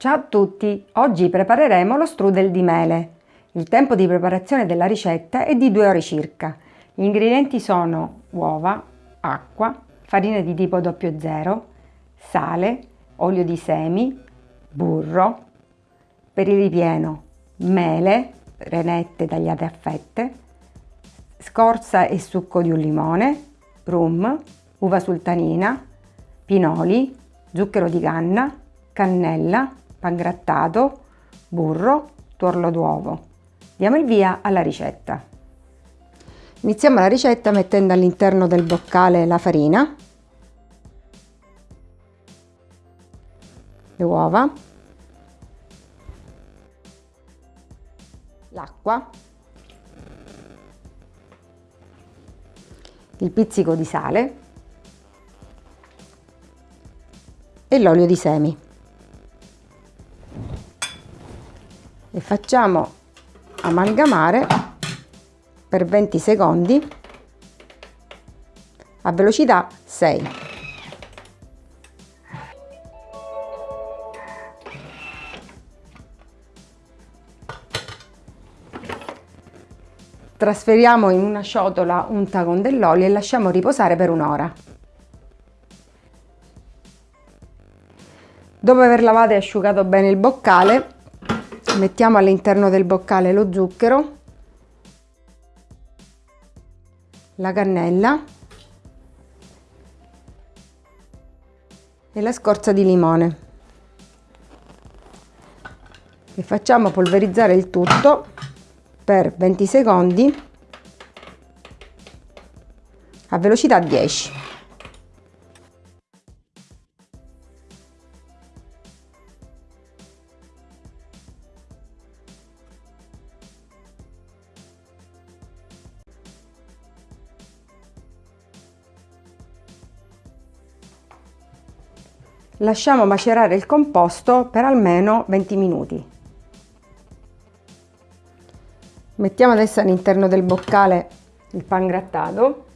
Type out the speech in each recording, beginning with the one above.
Ciao a tutti! Oggi prepareremo lo strudel di mele. Il tempo di preparazione della ricetta è di 2 ore circa. Gli ingredienti sono uova, acqua, farina di tipo 00, sale, olio di semi, burro, per il ripieno mele, renette tagliate a fette, scorza e succo di un limone, rum, uva sultanina, pinoli, zucchero di canna, cannella, pangrattato, burro, tuorlo d'uovo. Diamo il via alla ricetta. Iniziamo la ricetta mettendo all'interno del boccale la farina, le uova, l'acqua, il pizzico di sale e l'olio di semi. E facciamo amalgamare per 20 secondi a velocità 6. Trasferiamo in una ciotola unta con dell'olio e lasciamo riposare per un'ora. Dopo aver lavato e asciugato bene il boccale, mettiamo all'interno del boccale lo zucchero, la cannella e la scorza di limone. E facciamo polverizzare il tutto per 20 secondi a velocità 10 Lasciamo macerare il composto per almeno 20 minuti. Mettiamo adesso all'interno del boccale il pan grattato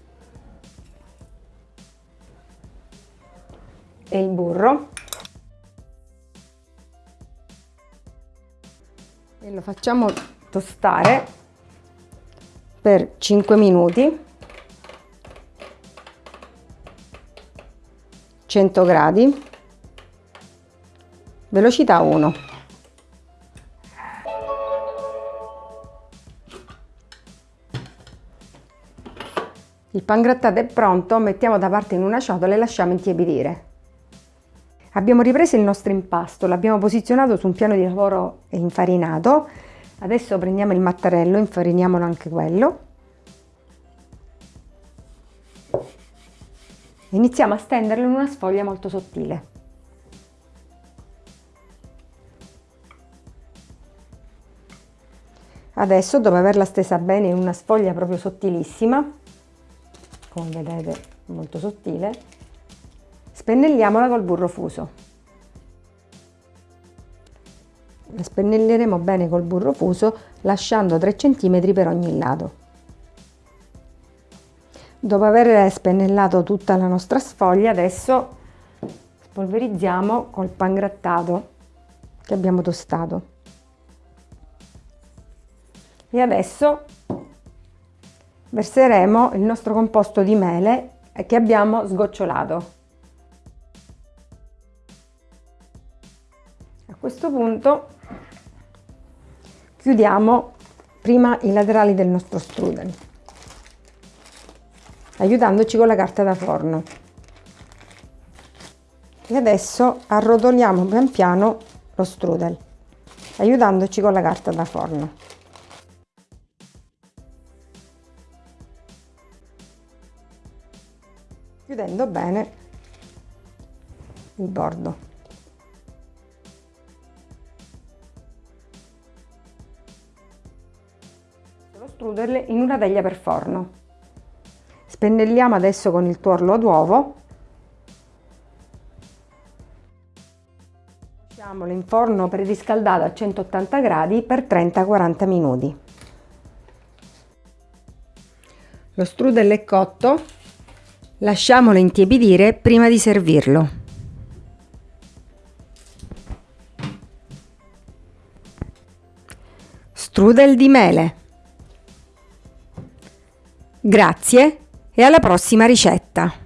e il burro. E lo facciamo tostare per 5 minuti. 100 gradi velocità 1 il pangrattato è pronto mettiamo da parte in una ciotola e lasciamo intiepidire. Abbiamo ripreso il nostro impasto l'abbiamo posizionato su un piano di lavoro infarinato. Adesso prendiamo il mattarello infariniamolo anche quello. Iniziamo a stenderlo in una sfoglia molto sottile Adesso dopo averla stesa bene in una sfoglia proprio sottilissima, come vedete molto sottile, spennelliamola col burro fuso. La spennelleremo bene col burro fuso lasciando 3 cm per ogni lato. Dopo aver spennellato tutta la nostra sfoglia adesso spolverizziamo col pangrattato che abbiamo tostato e adesso verseremo il nostro composto di mele che abbiamo sgocciolato. A questo punto chiudiamo prima i laterali del nostro strudel aiutandoci con la carta da forno e adesso arrotoliamo pian piano lo strudel aiutandoci con la carta da forno chiudendo bene il bordo. Lo strudel in una teglia per forno. Spennelliamo adesso con il tuorlo d'uovo. Lasciamolo in forno preriscaldato a 180 gradi per 30-40 minuti. Lo strudel è cotto Lasciamolo intiepidire prima di servirlo. Strudel di mele. Grazie e alla prossima ricetta!